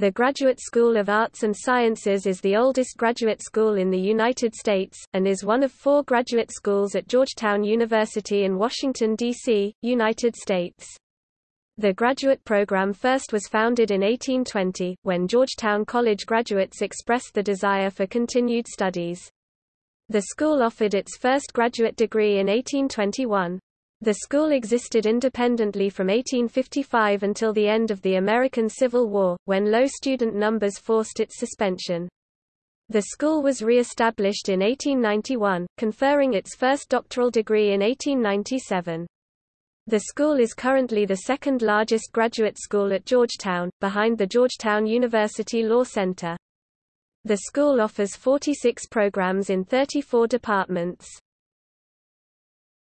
The Graduate School of Arts and Sciences is the oldest graduate school in the United States, and is one of four graduate schools at Georgetown University in Washington, D.C., United States. The graduate program first was founded in 1820, when Georgetown College graduates expressed the desire for continued studies. The school offered its first graduate degree in 1821. The school existed independently from 1855 until the end of the American Civil War, when low student numbers forced its suspension. The school was re-established in 1891, conferring its first doctoral degree in 1897. The school is currently the second largest graduate school at Georgetown, behind the Georgetown University Law Center. The school offers 46 programs in 34 departments.